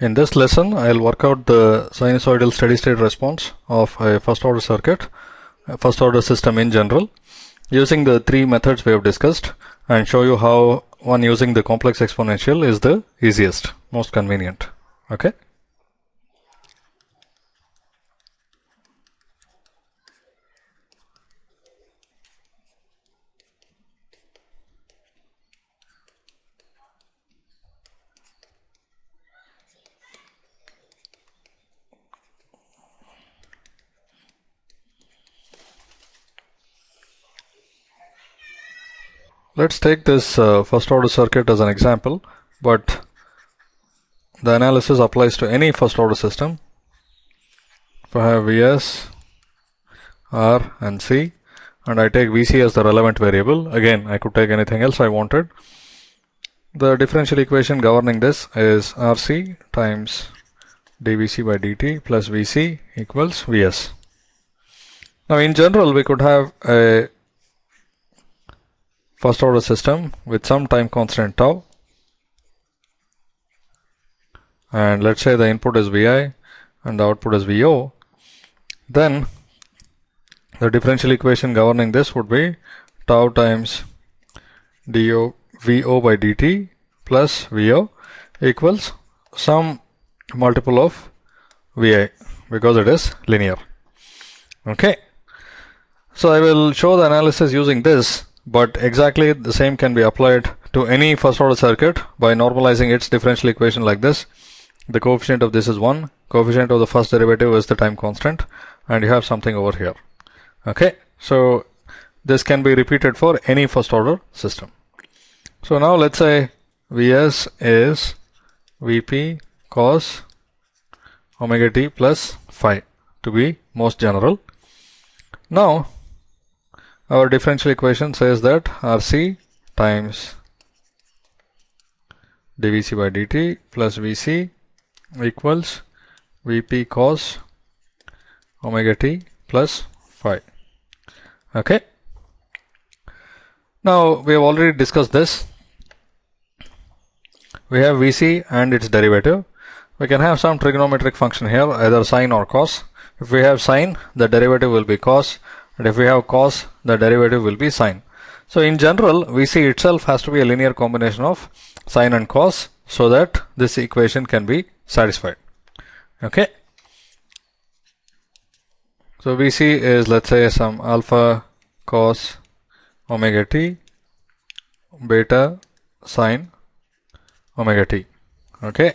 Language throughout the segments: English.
In this lesson, I'll work out the sinusoidal steady state response of a first order circuit, first order system in general, using the three methods we have discussed and show you how one using the complex exponential is the easiest, most convenient. Okay. Let's take this uh, first order circuit as an example, but the analysis applies to any first order system. If I have Vs, R and C and I take Vc as the relevant variable, again I could take anything else I wanted. The differential equation governing this is Rc times dVc by dt plus Vc equals Vs. Now in general we could have a first order system with some time constant tau and let's say the input is Vi and the output is Vo then the differential equation governing this would be tau times do Vo by dt plus Vo equals some multiple of Vi because it is linear. Okay. So I will show the analysis using this but exactly the same can be applied to any first order circuit by normalizing its differential equation like this. The coefficient of this is 1, coefficient of the first derivative is the time constant and you have something over here. Okay, so this can be repeated for any first order system. So now let's say Vs is Vp cos omega t plus phi to be most general. Now our differential equation says that Rc times dVc by dt plus Vc equals Vp cos omega t plus phi. Okay. Now we have already discussed this. We have Vc and its derivative. We can have some trigonometric function here, either sine or cos. If we have sine, the derivative will be cos and if we have cos the derivative will be sine. So in general Vc itself has to be a linear combination of sine and cos so that this equation can be satisfied. Okay. So Vc is let's say some alpha cos omega t beta sine omega t. Okay.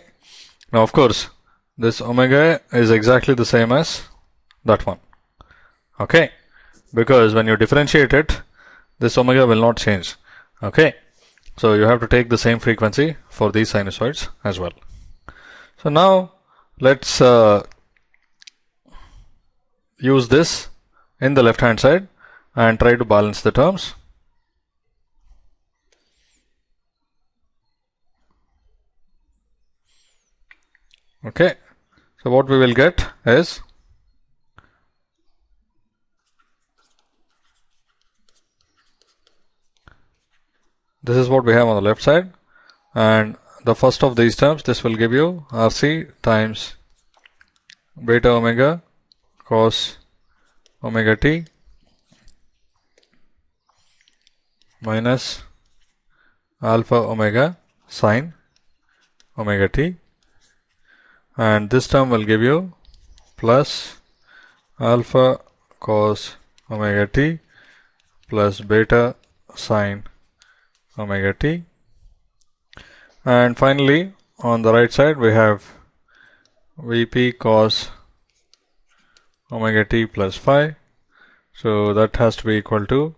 Now of course this omega is exactly the same as that one. Okay because when you differentiate it this omega will not change. Okay? So you have to take the same frequency for these sinusoids as well. So now let's uh, use this in the left hand side and try to balance the terms. Okay? So what we will get is this is what we have on the left side. And the first of these terms this will give you RC times beta omega cos omega t minus alpha omega sine omega t. And this term will give you plus alpha cos omega t plus beta sine omega t and finally on the right side we have vp cos omega t plus phi so that has to be equal to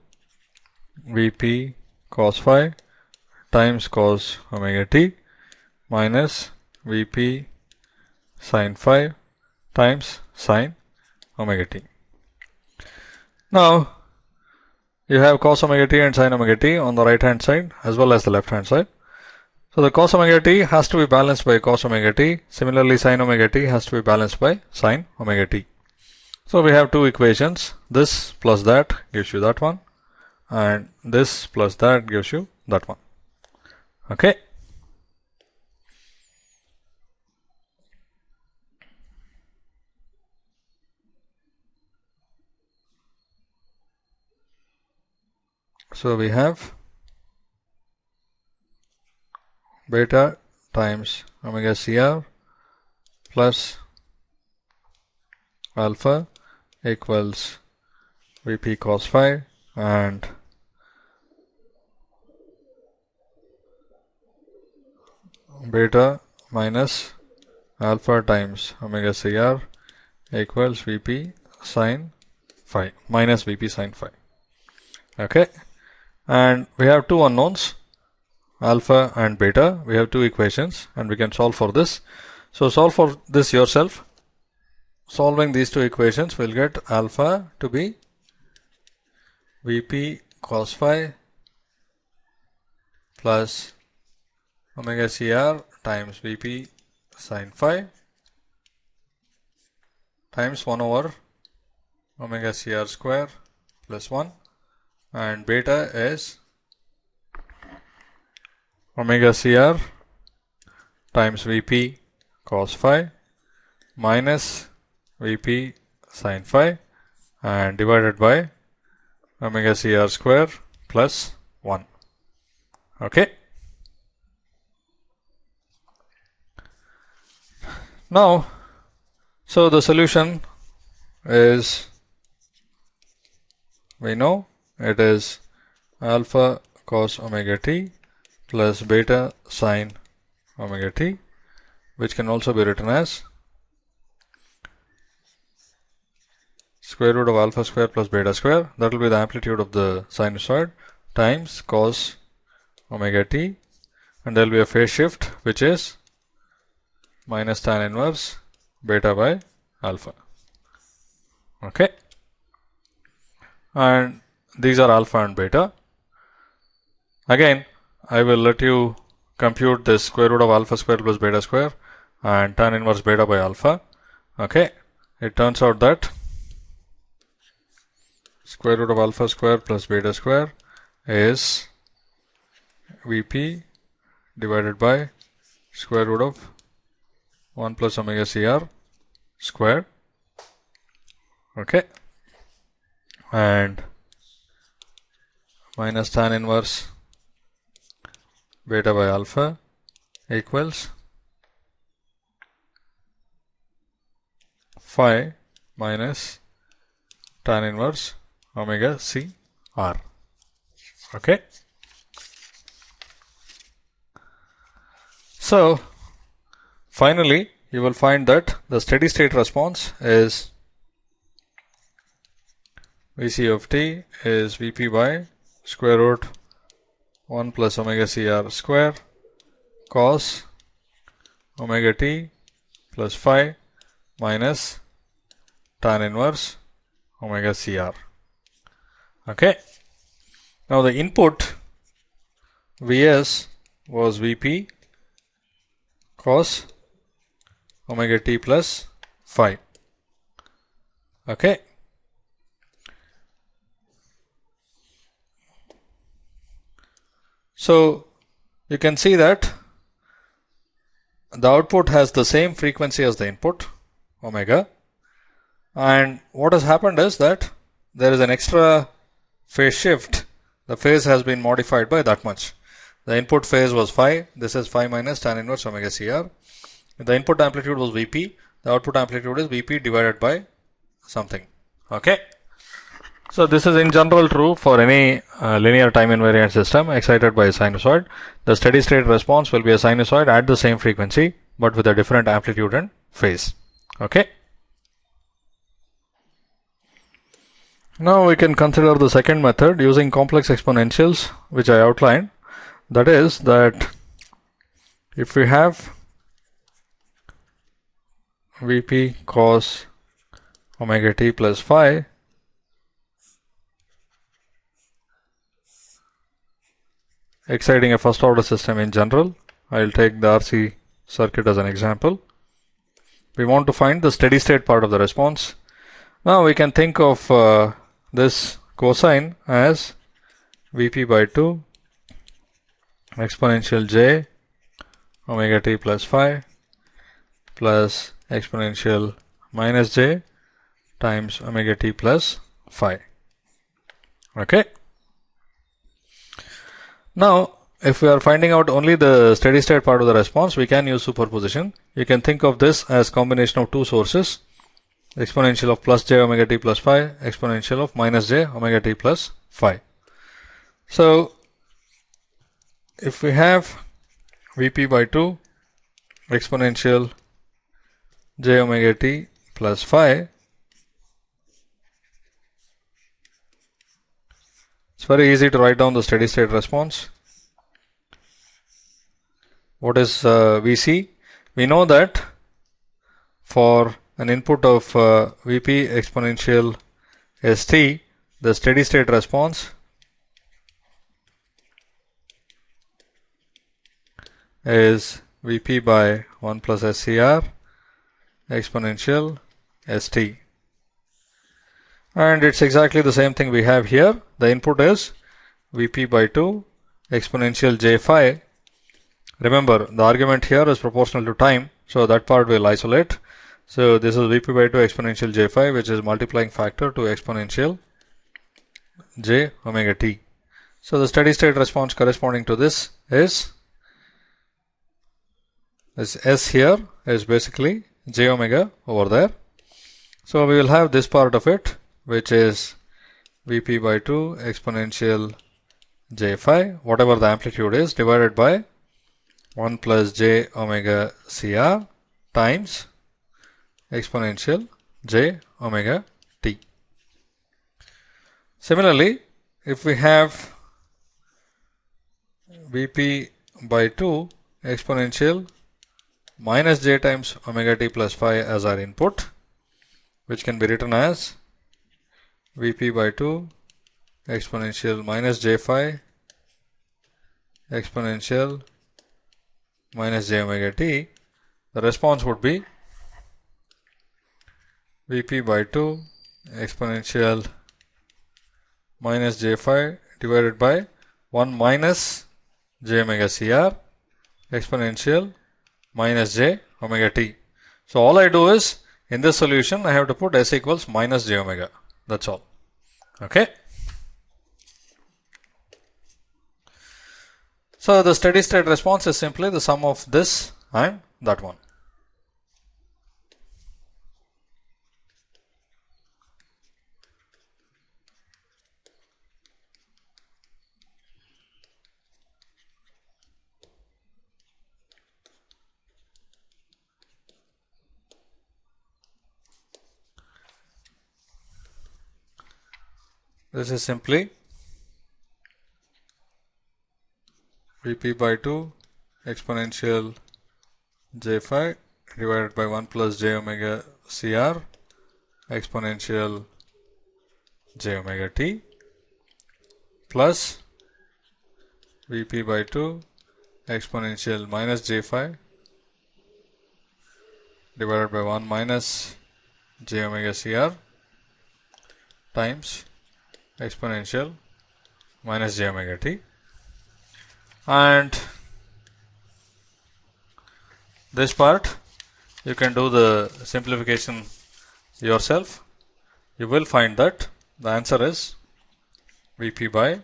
vp cos phi times cos omega t minus vp sine phi times sine omega t. Now you have cos omega t and sin omega t on the right hand side as well as the left hand side. So the cos omega t has to be balanced by cos omega t. Similarly, sin omega t has to be balanced by sin omega t. So we have two equations. This plus that gives you that one and this plus that gives you that one. Okay. So we have beta times omega CR plus alpha equals Vp cos phi and beta minus alpha times omega CR equals Vp sine phi minus Vp sine phi. Okay, and we have two unknowns alpha and beta. We have two equations and we can solve for this. So solve for this yourself. Solving these two equations we will get alpha to be Vp cos phi plus omega CR times Vp sine phi times 1 over omega CR square plus 1 and beta is omega CR times Vp cos phi minus Vp sin phi and divided by omega CR square plus 1. Okay. Now, so the solution is we know it is alpha cos omega t plus beta sine omega t which can also be written as square root of alpha square plus beta square that will be the amplitude of the sinusoid times cos omega t and there will be a phase shift which is minus tan inverse beta by alpha. Okay. And these are alpha and beta. Again, I will let you compute this square root of alpha square plus beta square and tan inverse beta by alpha. Okay. It turns out that square root of alpha square plus beta square is Vp divided by square root of 1 plus omega CR square okay and minus tan inverse beta by alpha equals phi minus tan inverse omega C R. Okay. So, Finally, you will find that the steady state response is Vc of t is Vp by square root 1 plus omega Cr square cos omega t plus phi minus tan inverse omega Cr. Okay. Now the input Vs was Vp cos omega t plus phi. Okay. So you can see that the output has the same frequency as the input omega. And what has happened is that there is an extra phase shift. The phase has been modified by that much. The input phase was phi. This is phi minus tan inverse omega cr. The input amplitude was Vp, the output amplitude is Vp divided by something. Okay. So this is in general true for any uh, linear time invariant system excited by a sinusoid. The steady state response will be a sinusoid at the same frequency but with a different amplitude and phase. Okay. Now we can consider the second method using complex exponentials which I outlined. That is that if we have Vp cos omega t plus phi exciting a first order system in general. I'll take the RC circuit as an example. We want to find the steady state part of the response. Now we can think of uh, this cosine as Vp by 2 exponential j omega t plus phi plus exponential minus j times omega t plus phi. Okay. Now, if we are finding out only the steady state part of the response, we can use superposition. You can think of this as combination of two sources, exponential of plus j omega t plus phi, exponential of minus j omega t plus phi. So, if we have Vp by 2 exponential j omega t plus phi, it's very easy to write down the steady state response. What is uh, Vc? We know that for an input of uh, Vp exponential st, the steady state response is Vp by 1 plus SCR exponential st. And it's exactly the same thing we have here. The input is Vp by 2 exponential j phi. Remember, the argument here is proportional to time, so that part will isolate. So this is Vp by 2 exponential j phi, which is multiplying factor to exponential j omega t. So the steady state response corresponding to this is this S here is basically j omega over there. So we will have this part of it which is Vp by 2 exponential j phi whatever the amplitude is divided by 1 plus j omega cr times exponential j omega t. Similarly, if we have Vp by 2 exponential minus j times omega t plus phi as our input, which can be written as Vp by 2 exponential minus j phi exponential minus j omega t, the response would be Vp by 2 exponential minus j phi divided by 1 minus j omega cr exponential minus j omega t. So all I do is in this solution I have to put s equals minus j omega. That's all. Okay. So the steady state response is simply the sum of this and that one. This is simply Vp by 2 exponential j phi divided by 1 plus j omega Cr exponential j omega t plus Vp by 2 exponential minus j phi divided by 1 minus j omega Cr times exponential minus j omega t. And this part you can do the simplification yourself. You will find that the answer is Vp by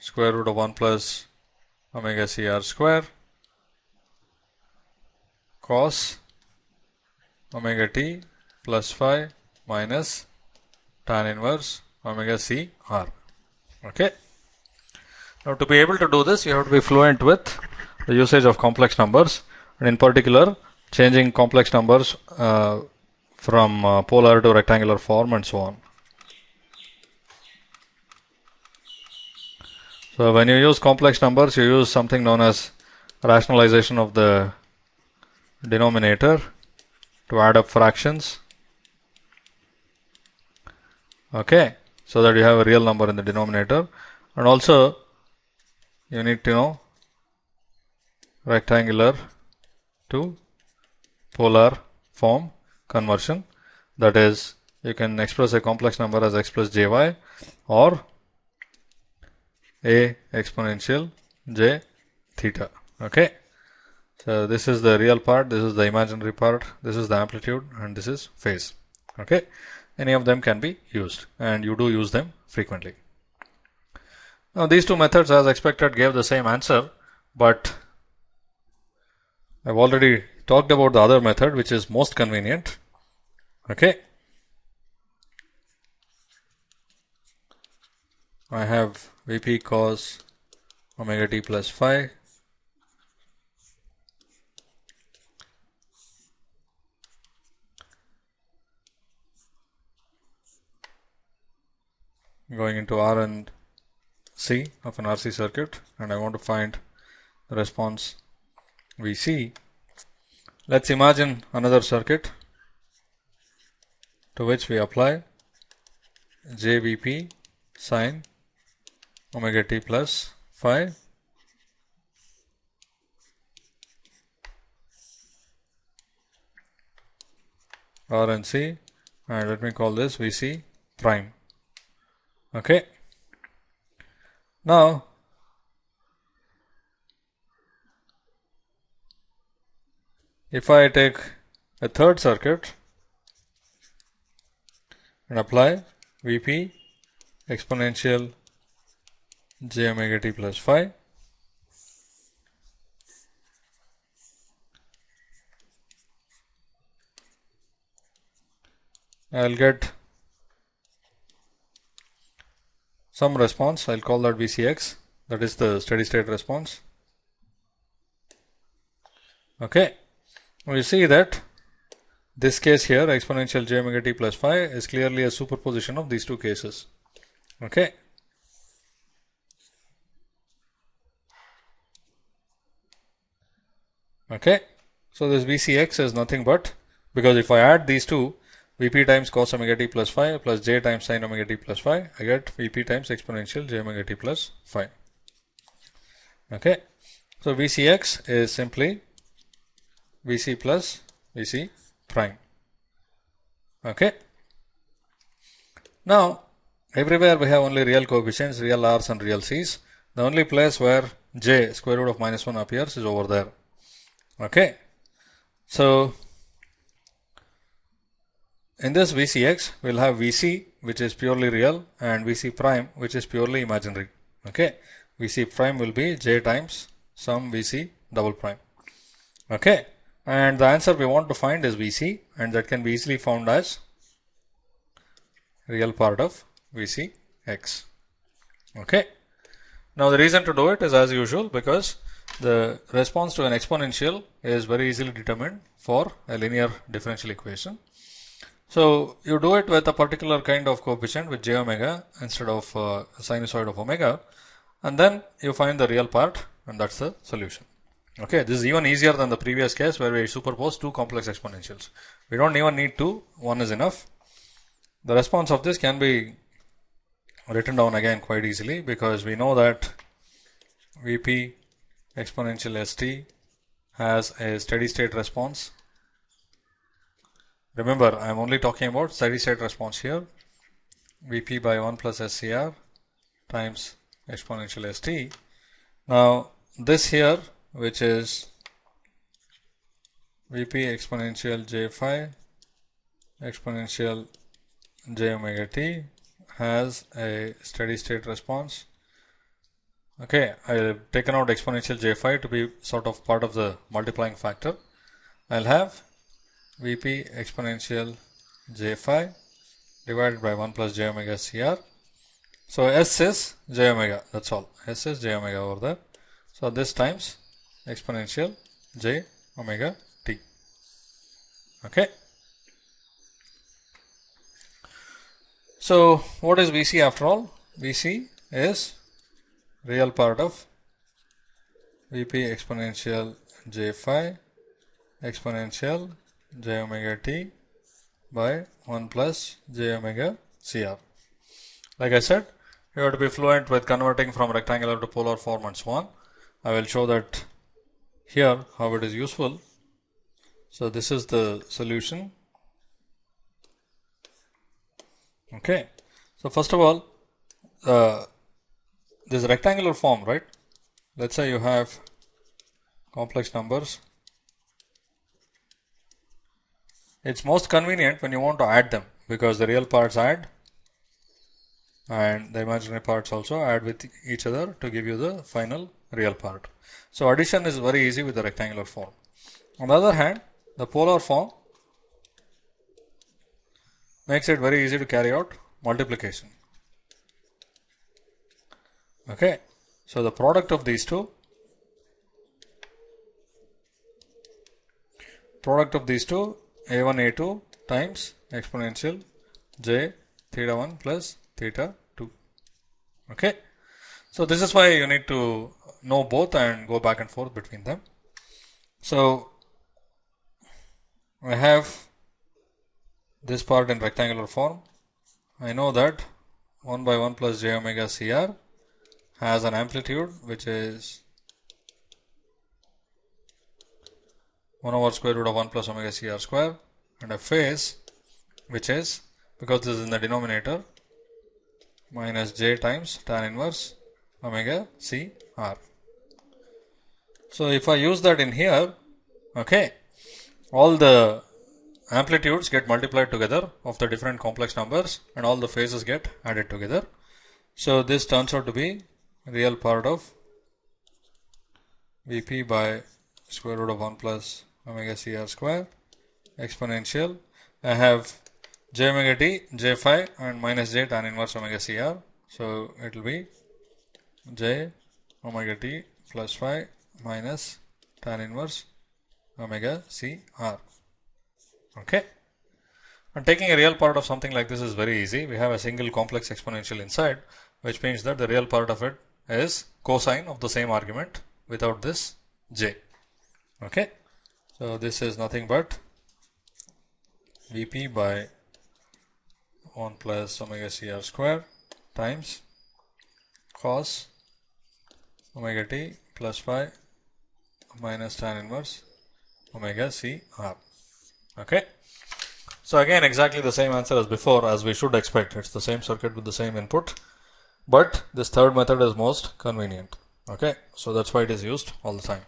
square root of 1 plus omega Cr square cos omega t plus phi minus tan inverse omega c r. Okay. Now, to be able to do this, you have to be fluent with the usage of complex numbers, and in particular, changing complex numbers uh, from uh, polar to rectangular form and so on. So, when you use complex numbers, you use something known as rationalization of the denominator to add up fractions. Okay so that you have a real number in the denominator. And also you need to know rectangular to polar form conversion. That is you can express a complex number as x plus jy or a exponential j theta. Okay? So this is the real part. This is the imaginary part. This is the amplitude. And this is phase. Okay any of them can be used and you do use them frequently. Now these two methods as expected gave the same answer, but I've already talked about the other method which is most convenient. Okay. I have Vp cos omega t plus phi going into R and C of an RC circuit and I want to find the response Vc. Let's imagine another circuit to which we apply JVP sine omega t plus phi R and C and let me call this Vc prime. Okay. Now, if I take a third circuit and apply Vp exponential j omega t plus phi I'll get some response. I'll call that VCX. That is the steady state response. Okay. We see that this case here exponential j omega t plus phi is clearly a superposition of these two cases. Okay. Okay. So this VCX is nothing but because if I add these two Vp times cos omega t plus phi plus j times sin omega t plus phi, I get Vp times exponential j omega t plus phi. Okay. So Vcx is simply Vc plus Vc prime. Okay. Now, everywhere we have only real coefficients, real r's and real c's. The only place where j square root of minus 1 appears is over there. Okay. So, in this VCX, we'll have VC, which is purely real, and VC prime, which is purely imaginary. Okay, VC prime will be J times some VC double prime. Okay, and the answer we want to find is VC, and that can be easily found as real part of VCX. Okay, now the reason to do it is as usual because the response to an exponential is very easily determined for a linear differential equation. So you do it with a particular kind of coefficient with j omega instead of uh, sinusoid of omega and then you find the real part and that's the solution. Okay, this is even easier than the previous case where we superpose two complex exponentials. We don't even need two, one is enough. The response of this can be written down again quite easily because we know that Vp exponential st has a steady state response Remember, I am only talking about steady state response here. Vp by 1 plus SCR times exponential st. Now, this here, which is Vp exponential j phi exponential j omega t has a steady state response. Okay, I have taken out exponential j phi to be sort of part of the multiplying factor. I'll have Vp exponential j phi divided by 1 plus j omega Cr. So S is j omega, that's all. S is j omega over there. So this times exponential j omega t. Okay. So what is Vc after all? Vc is real part of Vp exponential j phi exponential j omega t by 1 plus j omega cr. Like I said, you have to be fluent with converting from rectangular to polar form and so on. I will show that here how it is useful. So this is the solution. Okay. So first of all, uh, this rectangular form, right? Let's say you have complex numbers It's most convenient when you want to add them because the real parts add and the imaginary parts also add with each other to give you the final real part. So addition is very easy with the rectangular form. On the other hand, the polar form makes it very easy to carry out multiplication. Okay, so the product of these two, product of these two, a1 a2 times exponential j theta 1 plus theta 2. Okay, so this is why you need to know both and go back and forth between them. So I have this part in rectangular form. I know that 1 by 1 plus j omega CR has an amplitude which is 1 over square root of 1 plus omega CR square and a phase which is because this is in the denominator minus j times tan inverse omega C R. So if I use that in here, okay, all the amplitudes get multiplied together of the different complex numbers and all the phases get added together. So this turns out to be real part of Vp by square root of 1 plus omega Cr square exponential. I have j omega t, j phi and minus j tan inverse omega Cr. So it will be j omega t plus phi minus tan inverse omega C r. Okay. And taking a real part of something like this is very easy. We have a single complex exponential inside, which means that the real part of it is cosine of the same argument without this j. Okay. So this is nothing but Vp by 1 plus omega Cr square times cos omega t plus phi minus tan inverse omega C r. Okay. So again exactly the same answer as before as we should expect. It's the same circuit with the same input. But this third method is most convenient. Okay. So that's why it is used all the time.